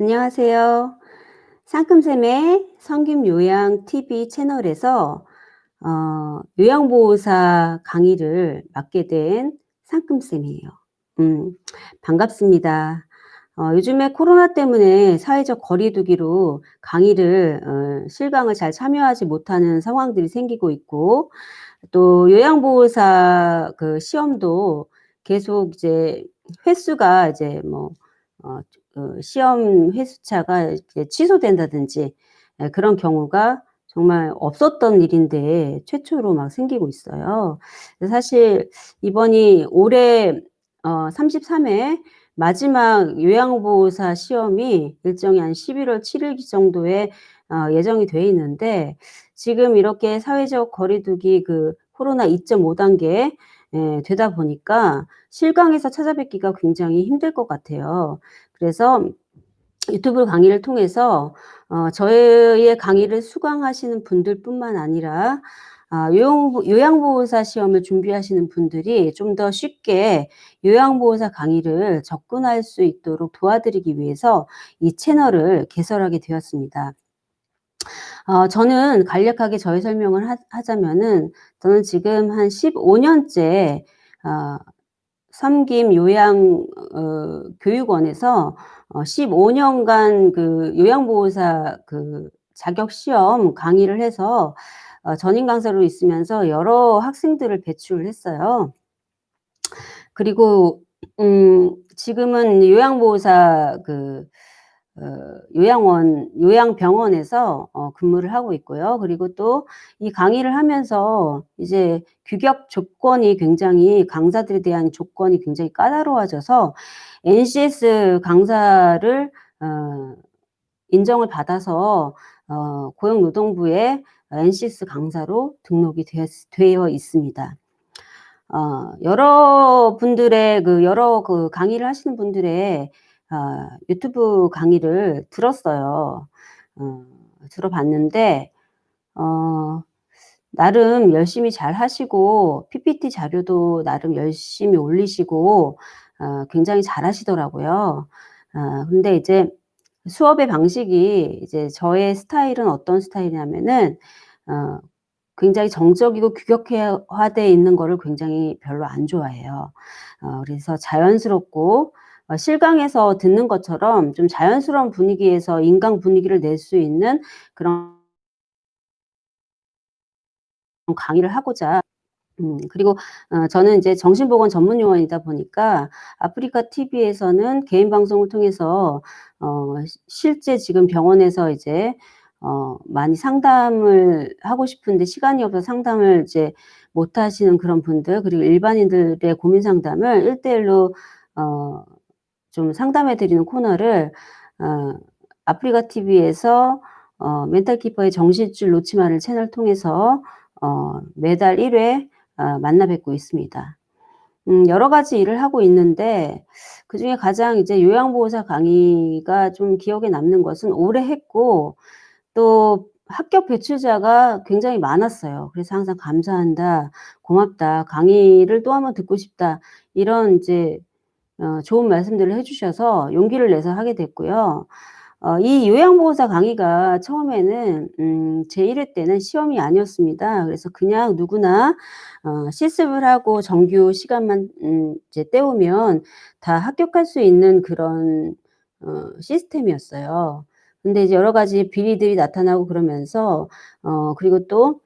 안녕하세요. 상큼쌤의 성김요양 TV 채널에서 어 요양보호사 강의를 맡게 된 상큼쌤이에요. 음 반갑습니다. 어 요즘에 코로나 때문에 사회적 거리 두기로 강의를 어 실강을 잘 참여하지 못하는 상황들이 생기고 있고 또 요양보호사 그 시험도 계속 이제 횟수가 이제 뭐어그 시험 횟수차가 이제 취소된다든지 예 그런 경우가 정말 없었던 일인데 최초로 막 생기고 있어요. 사실 이번이 올해 어 33회 마지막 요양보호사 시험이 일정이 한 11월 7일 정도에 어 예정이 돼 있는데 지금 이렇게 사회적 거리 두기 그 코로나 2.5 단계 예 되다 보니까 실강에서 찾아뵙기가 굉장히 힘들 것 같아요. 그래서 유튜브 강의를 통해서 어 저의 강의를 수강하시는 분들뿐만 아니라 아 요양 요양보호사 시험을 준비하시는 분들이 좀 더 쉽게 요양보호사 강의를 접근할 수 있도록 도와드리기 위해서 이 채널을 개설하게 되었습니다. 어 저는 간략하게 저의 설명을 하 하자면은 저는 지금 한 15 년째 어 섬김 요양 어 교육원에서 어 15 년간 그 요양보호사 그 자격 시험 강의를 해서 어 전임 강사로 있으면서 여러 학생들을 배출을 했어요. 그리고 음 지금은 요양보호사 그어 요양원 요양병원에서 어 근무를 하고 있고요. 그리고 또 이 강의를 하면서 이제 규격 조건이 굉장히 강사들에 대한 조건이 굉장히 까다로워져서 NCS 강사를 어 인정을 받아서 어 고용노동부에 NCS 강사로 등록이 되었 되어 있습니다. 어 여러분들의 그 여러 그 강의를 하시는 분들의 아 유튜브 강의를 들었어요. 어 들어봤는데 어 나름 열심히 잘 하시고 PPT 자료도 나름 열심히 올리시고 어 굉장히 잘 하시더라고요. 아 근데 이제 수업의 방식이 이제 저의 스타일은 어떤 스타일이냐면은 어 굉장히 정적이고 규격화돼 있는 거를 굉장히 별로 안 좋아해요. 어 그래서 자연스럽고 어 실강에서 듣는 것처럼 좀 자연스러운 분위기에서 인강 분위기를 낼 수 있는 그런 강의를 하고자. 음 그리고 어 저는 인제 정신보건 전문 요원이다 보니까 아프리카 TV에서는 개인 방송을 통해서 어시 실제 지금 병원에서 이제 어 많이 상담을 하고 싶은데 시간이 없어서 상담을 이제 못 하시는 그런 분들 그리고 일반인들의 고민 상담을 1대1로어 좀 상담해 드리는 코너를 어 아프리카 TV에서 어 멘탈 키퍼의 정신줄 놓지 마를 채널 통해서 어 매달 1회 어 만나 뵙고 있습니다. 음 여러 가지 일을 하고 있는데 그 중에 가장 이제 요양보호사 강의가 좀 기억에 남는 것은 오래 했고 또 합격 배출자가 굉장히 많았어요. 그래서 항상 "감사한다. 고맙다. 강의를 또1번 듣고 싶다." 이런 이제 어 좋은 말씀들을 해 주셔서 용기를 내서 하게 됐고요. 어 이 요양보호사 강의가 처음에는 음 제1회 때는 시험이 아니었습니다. 그래서 그냥 누구나 어 실습을 하고 정규 시간만 음 이제 때우면 다 합격할 수 있는 그런 어 시스템이었어요. 근데 이제 여러 가지 비리들이 나타나고 그러면서 어 그리고 또음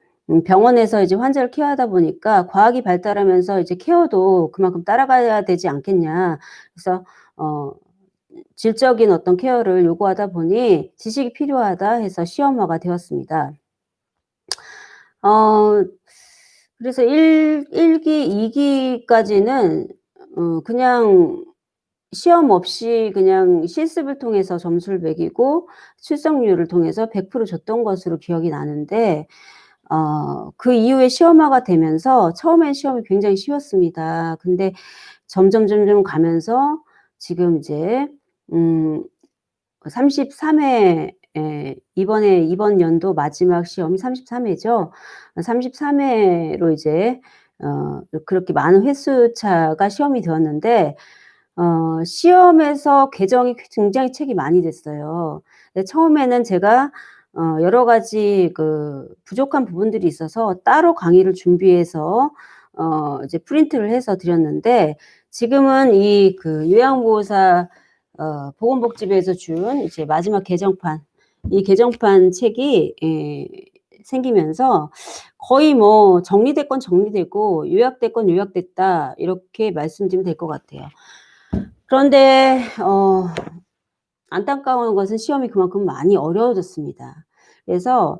병원에서 이제 환자를 케어하다 보니까 과학이 발달하면서 이제 케어도 그만큼 따라가야 되지 않겠냐. 그래서 어 질적인 어떤 케어를 요구하다 보니 "지식이 필요하다." 해서 시험화가 되었습니다. 어 그래서 1 1 기, 2 기까지는 어 그냥 시험 없이 그냥 실습을 통해서 점수를 매기고 출석률을 통해서 100% 줬던 것으로 기억이 나는데 어 그 이후에 시험화가 되면서 처음엔 시험이 굉장히 쉬웠습니다. 근데 점점 점점 가면서 지금 이제 음 33 회에 이번에 이번 연도 마지막 시험이 33 회죠. 33 회로 이제 어 그렇게 많은 횟수 차가 시험이 되었는데 어 시험에서 개정이 굉장히 책이 많이 됐어요. 예 처음에는 제가 어 여러 가지 그 부족한 부분들이 있어서 따로 강의를 준비해서 어 이제 프린트를 해서 드렸는데 지금은 이 그 요양보호사 어 보건복지부에서 준 이제 마지막 개정판 이 개정판 책이 예 생기면서 거의 뭐 정리될 건 정리되고 요약될 건 요약됐다 이렇게 말씀드리면 될 것 같아요. 그런데 어 안타까운 것은 시험이 그만큼 많이 어려워졌습니다. 그래서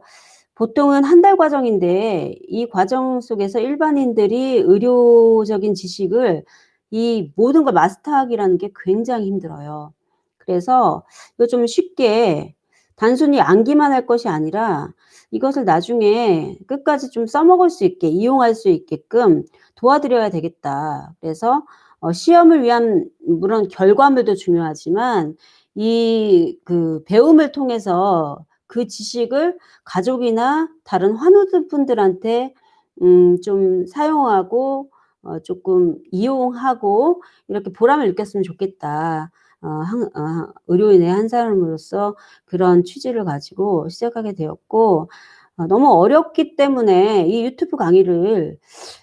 보통은 1달 과정인데 이 과정 속에서 일반인들이 의료적인 지식을 이 모든 걸 마스터하기라는 게 굉장히 힘들어요. 그래서 이거 좀 쉽게 단순히 암기만 할 것이 아니라 이것을 나중에 끝까지 좀 써먹을 수 있게 이용할 수 있게끔 도와드려야 되겠다. 그래서 어 시험을 위한 물론 결과물도 중요하지만 이 그 배움을 통해서 그 지식을 가족이나 다른 환우들 분들한테 음 좀 사용하고 어 쪼끔 이용하고 이렇게 보람을 느꼈으면 좋겠다. 어 한 어 의료인의 한 사람으로서 그런 취지를 가지고 시작하게 되었고 어 너무 어렵기 때문에 이 유튜브 강의를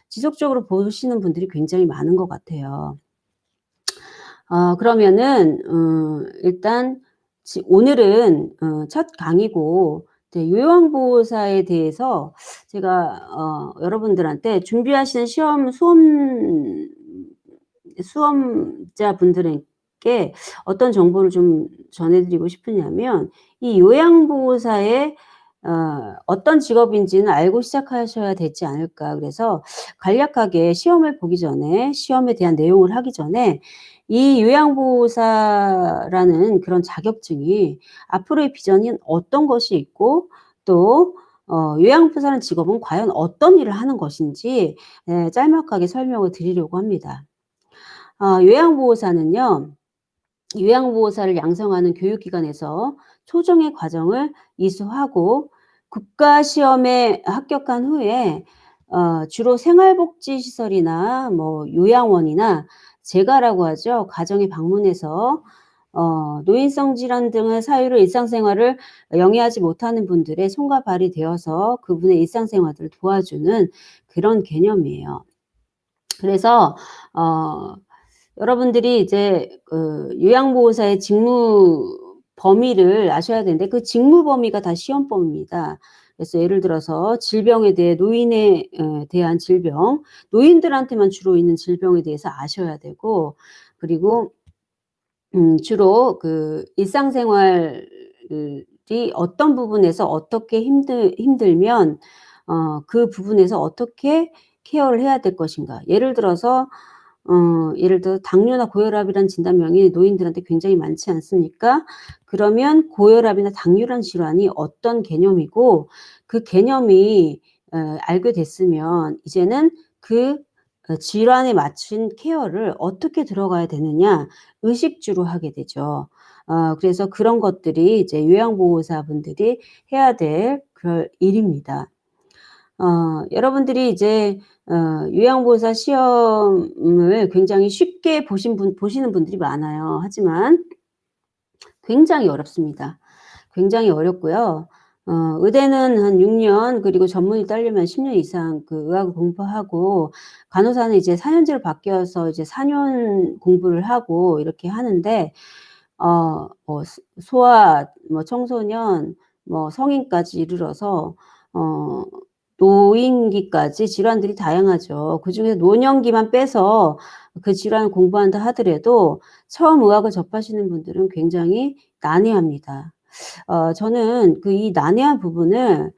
지속적으로 보시는 분들이 굉장히 많은 것 같아요. 어 그러면은 어 일단 지 오늘은 어 첫 강의고 이제 요양보호사에 대해서 제가 어 여러분들한테 준비하시는 시험 수험 수험자분들에게 어떤 정보를 좀 전해 드리고 싶으냐면 이 요양보호사의 어 어떤 직업인지는 알고 시작하셔야 되지 않을까. 그래서 간략하게 시험을 보기 전에 시험에 대한 내용을 하기 전에 이 요양보호사라는 그런 자격증이 앞으로의 비전이 어떤 것이 있고 또 어 요양보호사라는 직업은 과연 어떤 일을 하는 것인지 예 짤막하게 설명을 드리려고 합니다. 어 요양보호사는요. 요양보호사를 양성하는 교육기관에서 초정의 과정을 이수하고 국가시험에 합격한 후에 어 주로 생활복지시설이나 뭐 요양원이나 재가라고 하죠. 가정에 방문해서 어 노인성 질환 등의 사유로 일상생활을 영위하지 못하는 분들의 손과 발이 되어서 그분의 일상생활을 도와주는 그런 개념이에요. 그래서 어 여러분들이 이제 그 요양보호사의 직무 범위를 아셔야 되는데 그 직무 범위가 다 시험 범위입니다. 그래서 예를 들어서 질병에 대해 노인에 에 대한 질병, 노인들한테만 주로 있는 질병에 대해서 아셔야 되고 그리고 음 주로 그 일상생활이 어떤 부분에서 어떻게 힘들 힘들면 어 그 부분에서 어떻게 케어를 해야 될 것인가. 예를 들어서 어 예를 들어 당뇨나 고혈압이라는 진단명이 노인들한테 굉장히 많지 않습니까? 그러면 고혈압이나 당뇨라는 질환이 어떤 개념이고 그 개념이 어 알게 됐으면 이제는 그어 질환에 맞춘 케어를 어떻게 들어가야 되느냐 의식주로 하게 되죠. 어 그래서 그런 것들이 이제 요양보호사분들이 해야 될 그럴 일입니다. 어 여러분들이 이제 어 요양보호사 시험을 굉장히 쉽게 보신 분 보시는 분들이 많아요. 하지만 굉장히 어렵습니다. 굉장히 어렵고요. 어 의대는 한 6년 그리고 전문의 따려면 10년 이상 그 의학을 공부하고 간호사는 이제 4 년제로 바뀌어서 이제 4년 공부를 하고 이렇게 하는데 어 뭐소 소아 뭐 청소년 뭐 성인까지 이르러서 어 노인기까지 질환들이 다양하죠. 그중에서 노년기만 빼서 그 질환을 공부한다 하더라도 처음 의학을 접하시는 분들은 굉장히 난해합니다. 어 저는 그 이 난해한 부분을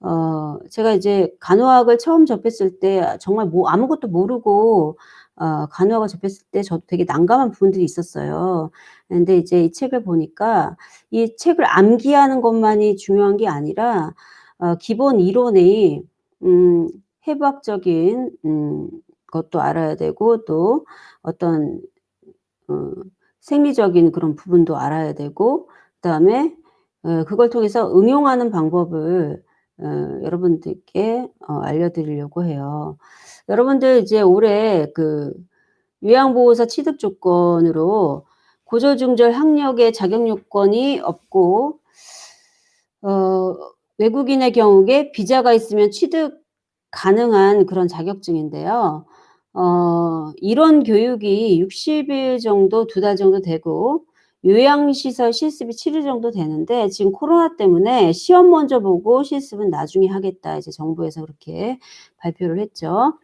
어 제가 이제 간호학을 처음 접했을 때 정말 뭐 아무것도 모르고 어 간호학을 접했을 때 저도 되게 난감한 부분들이 있었어요. 근데 이제 이 책을 보니까 이 책을 암기하는 것만이 중요한 게 아니라 어 기본 이론이 음 해부학적인 음 것도 알아야 되고 또 어떤 어 생리적인 그런 부분도 알아야 되고 그 다음에 어 그걸 통해서 응용하는 방법을 어 여러분들께 어 알려 드리려고 해요. 여러분들 이제 올해 그 요양보호사 취득 조건으로 고졸중졸 학력의 자격 요건이 없고 어 외국인의 경우에 비자가 있으면 취득 가능한 그런 자격증인데요. 어 이런 교육이 60일 정도 2달 정도 되고 요양시설 실습이 7일 정도 되는데 지금 코로나 때문에 시험 먼저 보고 실습은 나중에 하겠다. 이제 정부에서 그렇게 발표를 했죠.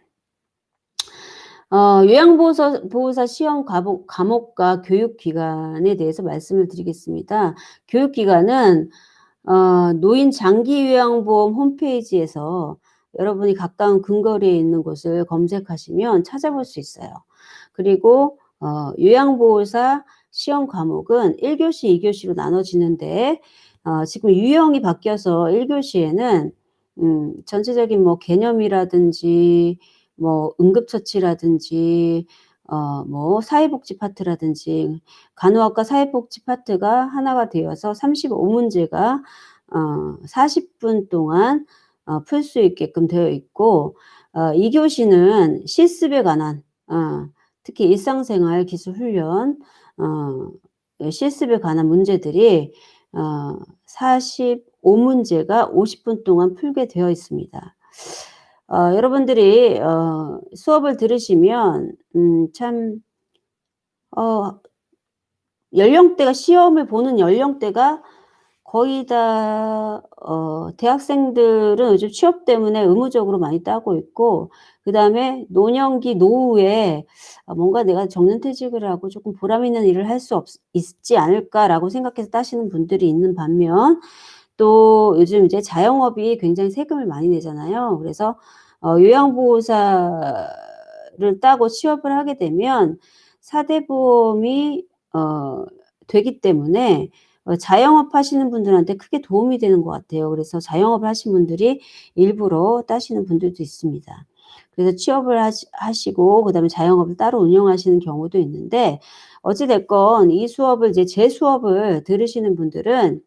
어 요양보호사 보호사 시험 과목 과목과 교육 기간에 대해서 말씀을 드리겠습니다. 교육 기간은 어 노인 장기요양보험 홈페이지에서 여러분이 가까운 근거리에 있는 곳을 검색하시면 찾아볼 수 있어요. 그리고 어 요양보호사 시험 과목은 1 교시, 2 교시로 나눠지는데 어 지금 유형이 바뀌어서 1 교시에는 음 전체적인 뭐 개념이라든지 뭐 응급처치라든지 어 뭐 사회복지 파트라든지 간호학과 사회복지 파트가 하나가 되어서 35 문제가 어 40분 동안 어 풀 수 있게끔 되어 있고 어 2 교시는 실습에 관한 어 특히 일상생활 기술 훈련 어 실습에 관한 문제들이 어 45 문제가 50분 동안 풀게 되어 있습니다. 어 여러분들이 어 수업을 들으시면 음 참 어 연령대가 시험을 보는 연령대가 거의 다 어 대학생들은 요즘 취업 때문에 의무적으로 많이 따고 있고 그 다음에 노년기 노후에 아 '뭔가 내가 정년퇴직을 하고 조금 보람 있는 일을 할수없 있지 않을까.'라고 생각해서 따시는 분들이 있는 반면 또 요즘 이제 자영업이 굉장히 세금을 많이 내잖아요. 그래서 어 요양보호사를 따고 취업을 하게 되면 4대 보험이 어 되기 때문에 어 자영업 하시는 분들한테 크게 도움이 되는 것 같아요. 그래서 자영업을 하신 분들이 일부러 따시는 분들도 있습니다. 그래서 취업을 하시 하시고 그 다음에 자영업을 따로 운영하시는 경우도 있는데 어찌 됐건 이 수업을 이제 제 수업을 들으시는 분들은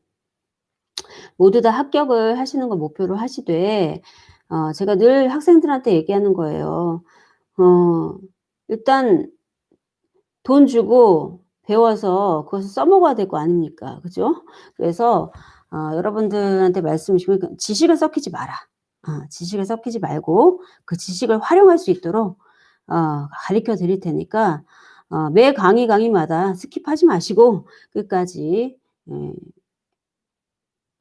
모두 다 합격을 하시는 걸 목표로 하시되 어 제가 늘 학생들한테 얘기하는 거예요. 어 일단 돈 주고 배워서 그것을 써먹어야 될 거 아닙니까? 그죠? 그래서 어 여러분들한테 말씀을 드리면 그 지식을 썩히지 마라. 어 지식을 썩히지 말고 그 지식을 활용할 수 있도록 어 가르쳐 드릴 테니까 어 매 강의, 강의마다 스킵하지 마시고 끝까지 예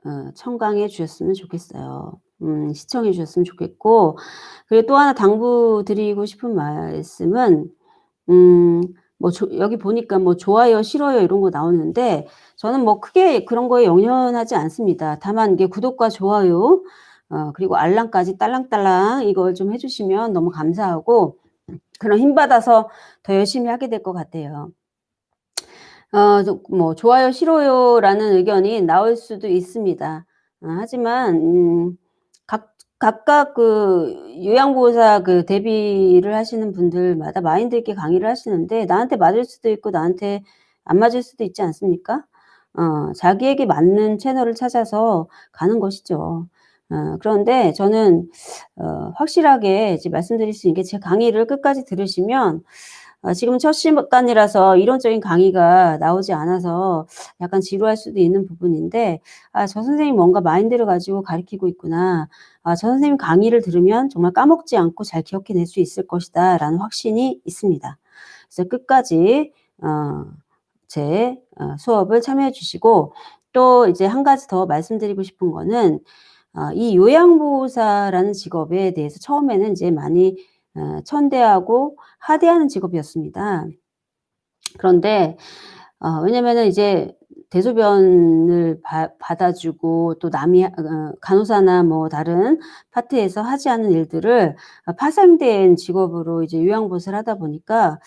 어 청강해 주셨으면 좋겠어요. 음 시청해 주셨으면 좋겠고 그리고 또 하나 당부드리고 싶은 말씀은 음 뭐 조 여기 보니까 뭐 좋아요, 싫어요 이런 거 나오는데 저는 뭐 크게 그런 거에 연연하지 않습니다. 다만 이게 구독과 좋아요 어 그리고 알람까지 딸랑딸랑 이걸 좀 해 주시면 너무 감사하고 그럼 힘 받아서 더 열심히 하게 될 것 같아요. 어저뭐 "좋아요, 싫어요."라는 의견이 나올 수도 있습니다. 어 하지만 음 각 각각 그 요양보호사 그 대비를 하시는 분들마다 마인드 있게 강의를 하시는데 나한테 맞을 수도 있고 나한테 안 맞을 수도 있지 않습니까? 어 자기에게 맞는 채널을 찾아서 가는 것이죠. 어 그런데 저는 어 확실하게 이제 말씀드릴 수 있는 게 제 강의를 끝까지 들으시면 어 지금은 첫 시간이라서 이론적인 강의가 나오지 않아서 약간 지루할 수도 있는 부분인데 '아 저 선생님이 뭔가 마인드를 가지고 가르치고 있구나. 아 저 선생님 강의를 들으면 정말 까먹지 않고 잘 기억해낼 수 있을 것이다.'라는 확신이 있습니다. 그래서 끝까지 어제어 수업을 참여해 주시고 또 이제 한 가지 더 말씀드리고 싶은 거는 어 이 요양보호사라는 직업에 대해서 처음에는 이제 많이 어 천대하고 하대하는 직업이었습니다. 그런데 어 왜냐면은 이제 대소변을 바 받아 주고 또 남이 하어 간호사나 뭐 다른 파트에서 하지 않은 일들을 어 파생된 직업으로 이제 요양보호사를 하다 보니까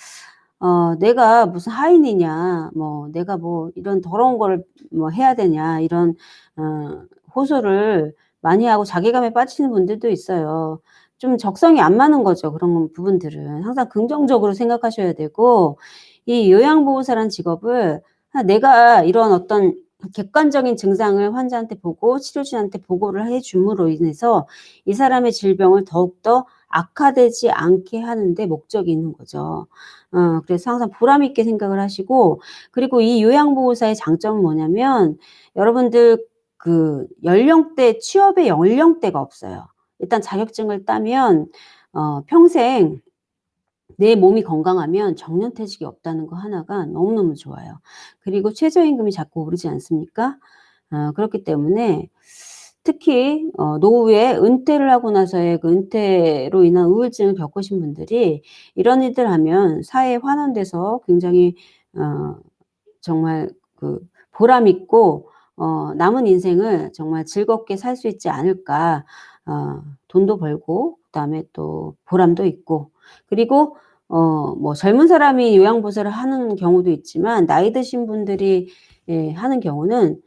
어 '내가 무슨 하인이냐. 뭐 내가 뭐 이런 더러운 거를 뭐 해야 되냐.' 이런 어 호소를 많이 하고 자괴감에 빠지시는 분들도 있어요. 좀 적성이 안 맞는 거죠, 그런 부분들은. 항상 긍정적으로 생각하셔야 되고 이 요양보호사라는 직업을 아 내가 이런 어떤 객관적인 증상을 환자한테 보고 치료진한테 보고를 해 줌으로 인해서 이 사람의 질병을 더욱더 악화되지 않게 하는데 목적이 있는 거죠. 어 그래서 항상 보람 있게 생각을 하시고 그리고 이 요양보호사의 장점은 뭐냐면 여러분들 그 연령대 취업의 연령대가 없어요. 일단 자격증을 따면 어 평생 내 몸이 건강하면 정년퇴직이 없다는 거 하나가 너무너무 좋아요. 그리고 최저임금이 자꾸 오르지 않습니까? 어 그렇기 때문에 특히 어 노후에 은퇴를 하고 나서의 그 은퇴로 인한 우울증을 겪으신 분들이 이런 일들 하면 사회에 환원돼서 굉장히 어 정말 그 보람 있고 어 '남은 인생을 정말 즐겁게 살 수 있지 않을까.' 어 돈도 벌고 그다음에 또 보람도 있고 그리고 어 뭐 젊은 사람이 요양보호사를 하는 경우도 있지만 나이 드신 분들이 예 하는 경우는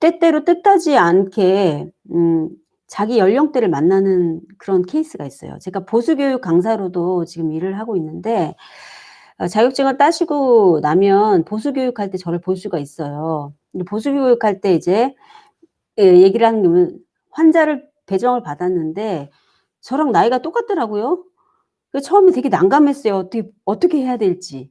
때때로 뜻하지 않게 음 자기 연령대를 만나는 그런 케이스가 있어요. 제가 보수교육 강사로도 지금 일을 하고 있는데 어 자격증을 따시고 나면 보수교육할 때 저를 볼 수가 있어요. 보수교육할 때 이제 예 얘기를 하는 게 환자를 배정을 받았는데 저랑 나이가 똑같더라고요. 그 처음에 되게 난감했어요. 어떻게 어떻게 해야 될지.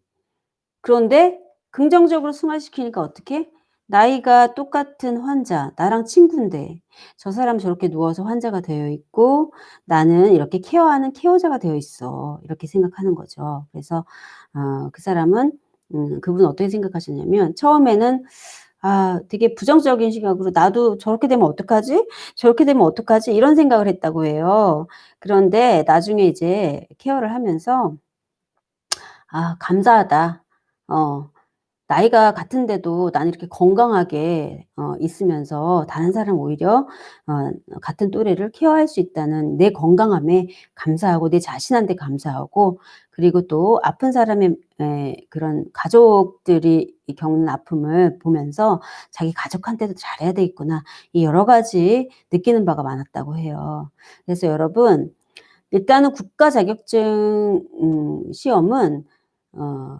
그런데 긍정적으로 승화시키니까 어떻게? 나이가 똑같은 환자, 나랑 친군데 저 사람 저렇게 누워서 환자가 되어 있고 나는 이렇게 케어하는 케어자가 되어 있어. 이렇게 생각하는 거죠. 그래서 어 그 사람은 음 그분은 어떻게 생각하셨냐면 처음에는 아 되게 부정적인 시각으로 '나도 저렇게 되면 어떡하지? 저렇게 되면 어떡하지?' 이런 생각을 했다고 해요. 그런데 나중에 이제 케어를 하면서 '아 감사하다. 어 나이가 같은데도 나는 이렇게 건강하게 어 있으면서 다른 사람 오히려 어 같은 또래를 케어할 수 있다는 내 건강함에 감사하고 내 자신한테 감사하고 그리고 또 아픈 사람의 에 그런 가족들이 이 겪는 아픔을 보면서 '자기 가족한테도 잘해야 되겠구나.' 이 여러 가지 느끼는 바가 많았다고 해요. 그래서 여러분 일단은 국가 자격증 음 시험은 어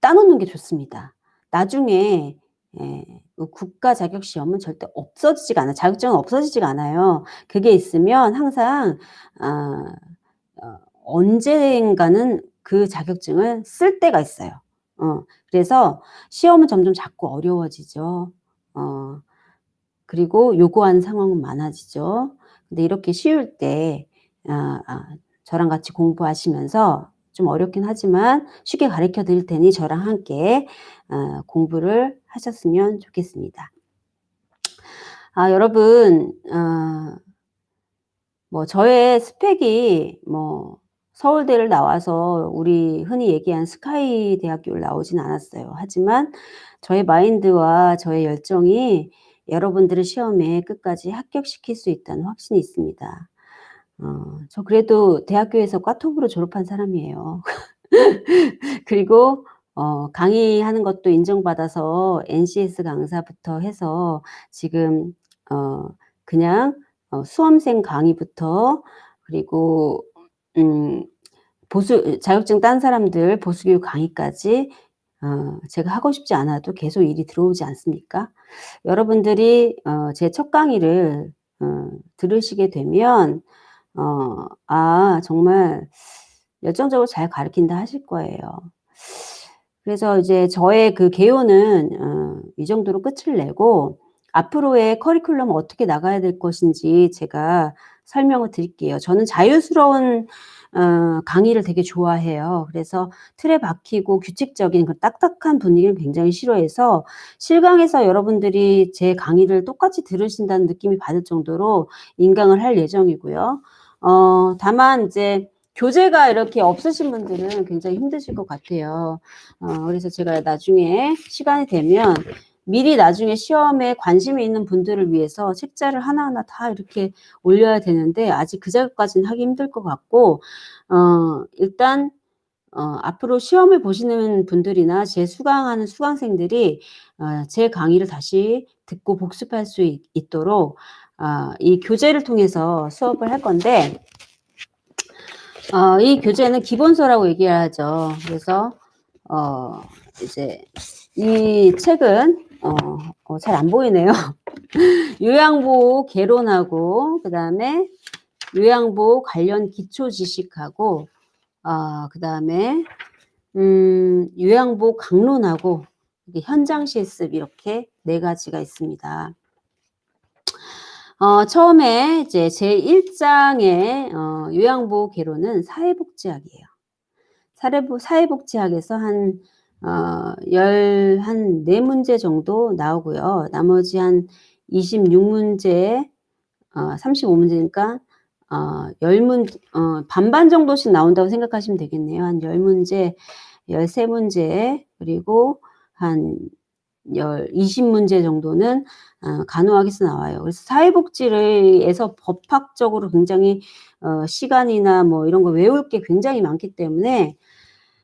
따 놓는 게 좋습니다. 나중에 예그 국가 자격 시험은 절대 없어지지가 않아요. 자격증은 없어지지가 않아요. 그게 있으면 항상 아 어 언젠가는 그 자격증을 쓸 때가 있어요. 어 그래서 시험은 점점 자꾸 어려워지죠. 어 그리고 요구하는 상황은 많아지죠. 근데 이렇게 쉬울 때 아 아 저랑 같이 공부하시면서 좀 어렵긴 하지만 쉽게 가르쳐 드릴 테니 저랑 함께 어 공부를 하셨으면 좋겠습니다. 아 여러분 어 뭐 저의 스펙이 뭐 서울대를 나와서 우리 흔히 얘기하는 스카이 대학교를 나오진 않았어요. 하지만 저의 마인드와 저의 열정이 여러분들을 시험에 끝까지 합격시킬 수 있다는 확신이 있습니다. 어 저 그래도 대학교에서 과톱으로 졸업한 사람이에요. 그리고 어 강의하는 것도 인정받아서 NCS 강사부터 해서 지금 어 그냥 어 수험생 강의부터 그리고 음 보수 자격증 딴 사람들 보수교육 강의까지 어 제가 하고 싶지 않아도 계속 일이 들어오지 않습니까? 여러분들이 어 제 첫 강의를 어 들으시게 되면 어 '아 정말 열정적으로 잘 가르친다.' 하실 거예요. 그래서 이제 저의 그 개요는 어 이 정도로 끝을 내고 앞으로의 커리큘럼은 어떻게 나가야 될 것인지 제가 설명을 드릴게요. 저는 자유스러운 어 강의를 되게 좋아해요. 그래서 틀에 박히고 규칙적인 그 딱딱한 분위기를 굉장히 싫어해서 실강에서 여러분들이 제 강의를 똑같이 들으신다는 느낌이 받을 정도로 인강을 할 예정이고요. 어 다만 이제 교재가 이렇게 없으신 분들은 굉장히 힘드실 것 같아요. 어 그래서 제가 나중에 시간이 되면 미리 나중에 시험에 관심이 있는 분들을 위해서 책자를 하나하나 다 이렇게 올려야 되는데 아직 그 작업까지는 하기 힘들 것 같고 어 일단 어 앞으로 시험을 보시는 분들이나 제 수강하는 수강생들이 어 제 강의를 다시 듣고 복습할 수있 있도록 아이 교재를 통해서 수업을 할 건데 어 이 교재는 기본서라고 얘기를 하죠. 그래서 어 이제 이 책은 어어잘안 보이네요. 요양보호 개론하고 그 다음에 요양보 관련 기초 지식하고 어, 그 다음에 음, 요양보 강론하고 현장 실습 이렇게 네 가지가 있습니다. 어, 처음에 이제 제1장의 어, 요양보호 개론은 사회복지학이에요. 사회복지학에서 한, 어, 열, 한네 문제 정도 나오고요. 나머지 한 26문제, 어, 35문제니까, 어, 10문, 어, 반반 정도씩 나온다고 생각하시면 되겠네요. 한 10문제, 13문제, 그리고 한 열, 20문제 정도는 어, 간호학에서 나와요. 그래서 사회복지를에서 법학적으로 굉장히 어, 시간이나 뭐 이런 거 외울 게 굉장히 많기 때문에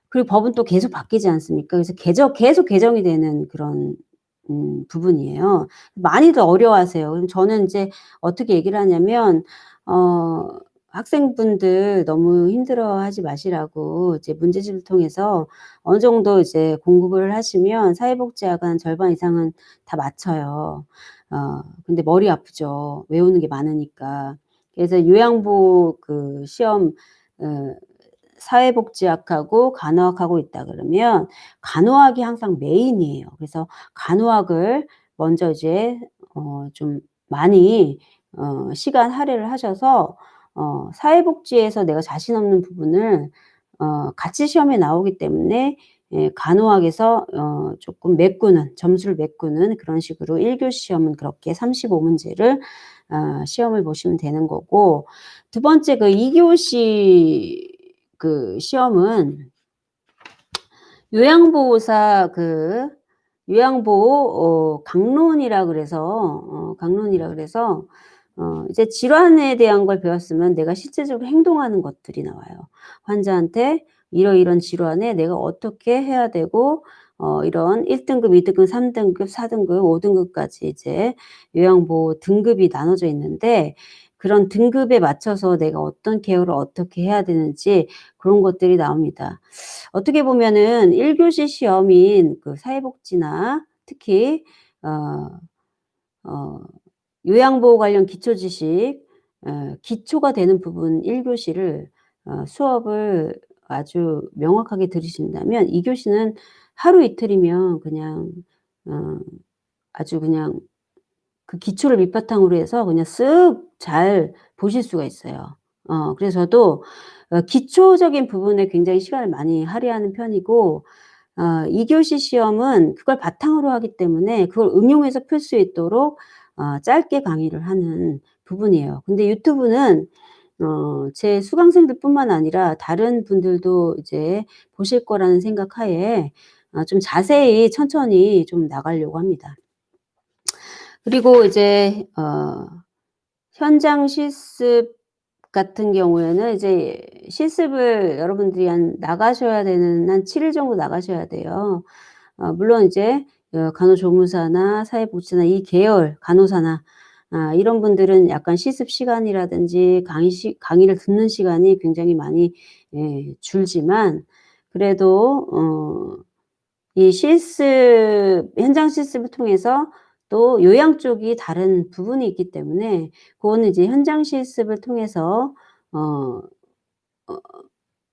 그리고 법은 또 계속 바뀌지 않습니까? 그래서 개정, 계속 개정이 되는 그런 음, 부분이에요. 많이들 어려워하세요. 그럼 저는 이제 어떻게 얘기를 하냐면 어, 학생분들 너무 힘들어하지 마시라고 이제 문제집을 통해서 어느 정도 이제 공부를 하시면 사회복지학은 절반 이상은 다 맞춰요. 어, 근데 머리 아프죠. 외우는 게 많으니까. 그래서 요양보 그 시험 어, 사회복지학하고 간호학하고 있다 그러면 간호학이 항상 메인이에요. 그래서 간호학을 먼저 이제 어, 좀 많이 어, 시간 할애를 하셔서 어, 사회복지에서 내가 자신 없는 부분을 어, 같이 시험에 나오기 때문에 예, 간호학에서 어, 조금 메꾸는 점수를 메꾸는 그런 식으로 1교 시험은 그렇게 35문제를 어, 시험을 보시면 되는 거고 두 번째 그 2교시 그 시험은 요양보호사 그 요양보호 어, 강론이라 그래서 어, 강론이라 그래서 어, 이제 질환에 대한 걸 배웠으면 내가 실제적으로 행동하는 것들이 나와요. 환자한테 이러이런 질환에 내가 어떻게 해야 되고 어, 이런 1등급, 2등급, 3등급, 4등급, 5등급까지 이제 요양보호 등급이 나눠져 있는데 그런 등급에 맞춰서 내가 어떤 케어를 어떻게 해야 되는지 그런 것들이 나옵니다. 어떻게 보면은 1교시 시험인 그 사회복지나 특히 어, 어, 요양보호 관련 기초지식 어, 기초가 되는 부분 1교시를 어, 수업을 아주 명확하게 들으신다면 2교시는 하루 이틀이면 그냥 어, 아주 그냥 그 기초를 밑바탕으로 해서 그냥 쓱 잘 보실 수가 있어요. 어, 그래서 도 어, 기초적인 부분에 굉장히 시간을 많이 할애하는 편이고 어, 2교시 시험은 그걸 바탕으로 하기 때문에 그걸 응용해서 풀 수 있도록 어, 짧게 강의를 하는 부분이에요. 근데 유튜브는 어, 제 수강생들 뿐만 아니라 다른 분들도 이제 보실 거라는 생각 하에 어, 좀 자세히 천천히 좀 나가려고 합니다. 그리고 이제 어, 현장 실습 같은 경우에는 이제 실습을 여러분들이 한 나가셔야 되는 한 7일 정도 나가셔야 돼요. 어, 물론 이제 어, 간호조무사나 사회복지나 이 계열 간호사나 아, 이런 분들은 약간 실습 시간이라든지 강의 시, 강의를 듣는 시간이 굉장히 많이 예, 줄지만 그래도 어, 이 실습 현장 실습을 통해서 또 요양 쪽이 다른 부분이 있기 때문에 그거는 이제 현장 실습을 통해서 어, 어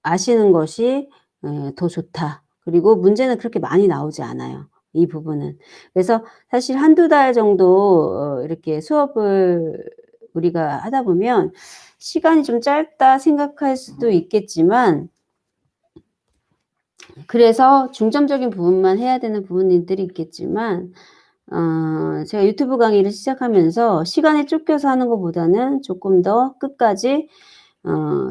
아시는 것이 에, 더 좋다. 그리고 문제는 그렇게 많이 나오지 않아요. 이 부분은. 그래서 사실 한두 달 정도 어, 이렇게 수업을 우리가 하다 보면 시간이 좀 짧다 생각할 수도 있겠지만 그래서 중점적인 부분만 해야 되는 부분들이 있겠지만 어, 제가 유튜브 강의를 시작하면서 시간에 쫓겨서 하는 것보다는 조금 더 끝까지 어,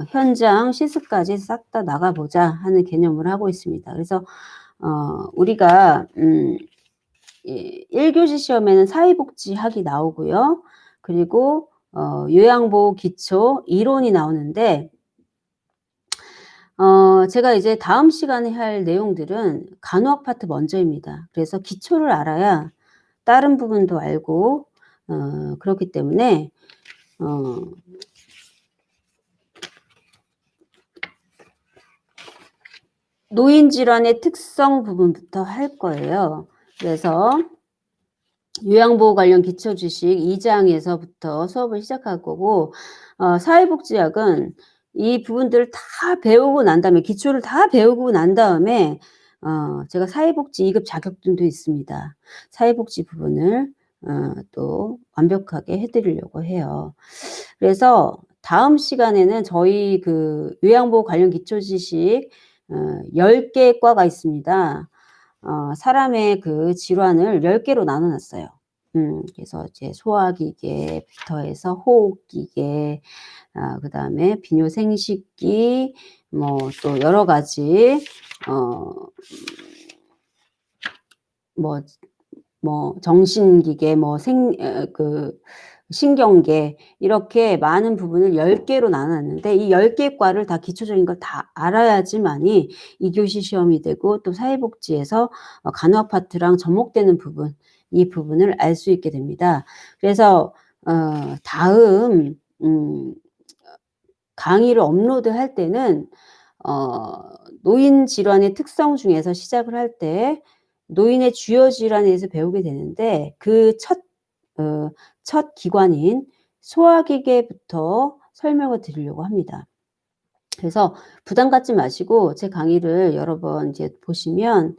현장 실습까지 싹 다 나가보자 하는 개념을 하고 있습니다. 그래서 어, 우리가 음, 1교시 시험에는 사회복지학이 나오고요. 그리고 어, 요양보호 기초 이론이 나오는데 어, 제가 이제 다음 시간에 할 내용들은 간호학 파트 먼저입니다. 그래서 기초를 알아야 다른 부분도 알고 어, 그렇기 때문에 어, 노인 질환의 특성 부분부터 할 거예요. 그래서 요양보호 관련 기초지식 2장에서부터 수업을 시작할 거고 어 사회복지학은 이 부분들을 다 배우고 난 다음에 기초를 다 배우고 난 다음에 어 제가 사회복지 2급 자격증도 있습니다. 사회복지 부분을 어 또 완벽하게 해 드리려고 해요. 그래서 다음 시간에는 저희 그 요양보호 관련 기초지식 어 10개 과가 있습니다. 어 사람의 그 질환을 10개로 나눠 놨어요. 음 그래서 이제 소화기계 부터 해서 호흡기계 아 그 다음에 비뇨생식기 뭐 또 여러 가지 어 뭐 뭐 정신기계 뭐생어그 신경계 이렇게 많은 부분을 10 개로 나눠 놨는데 이 10개 과를 다 기초적인 걸 다 알아야지만이 2 교시 시험이 되고 또 사회복지에서 어 간호 파트랑 접목되는 부분 이 부분을 알 수 있게 됩니다. 그래서 어 다음 음 강의를 업로드할 때는 어 노인 질환의 특성 중에서 시작을 할 때 노인의 주요 질환에 대해서 배우게 되는데 그 첫 어첫 기관인 소화기계부터 설명을 드리려고 합니다. 그래서 부담 갖지 마시고 제 강의를 여러 번 이제 보시면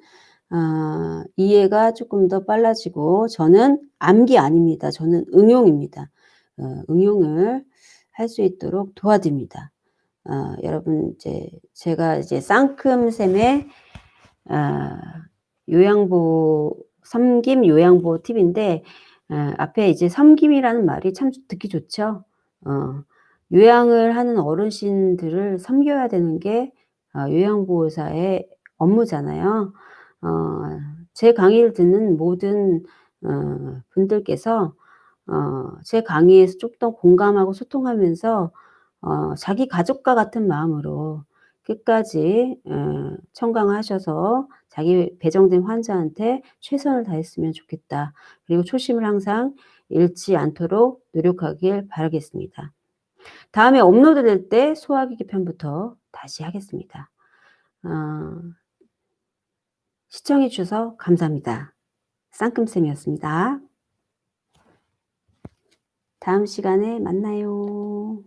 아 이해가 쪼끔 더 빨라지고 저는 암기 아닙니다. 저는 응용입니다. 어 응용을 할 수 있도록 도와드립니다. 어 여러분 이제 제가 이제 쌍큼샘의 아 요양보호 섬김 요양보호 팁인데 아 앞에 이제 섬김이라는 말이 참 듣기 좋죠. 어 요양을 하는 어르신들을 섬겨야 되는 게아 요양보호사의 업무잖아요. 어 제 강의를 듣는 모든 어 분들께서 어 제 강의에서 좀더 공감하고 소통하면서 어 자기 가족과 같은 마음으로 끝까지 어 청강하셔서 자기 배정된 환자한테 최선을 다했으면 좋겠다. 그리고 초심을 항상 잃지 않도록 노력하길 바라겠습니다. 다음에 업로드 될 때 소화기계 편부터 다시 하겠습니다. 어 시청해 주셔서 감사합니다. 쌍큼쌤이었습니다. 다음 시간에 만나요.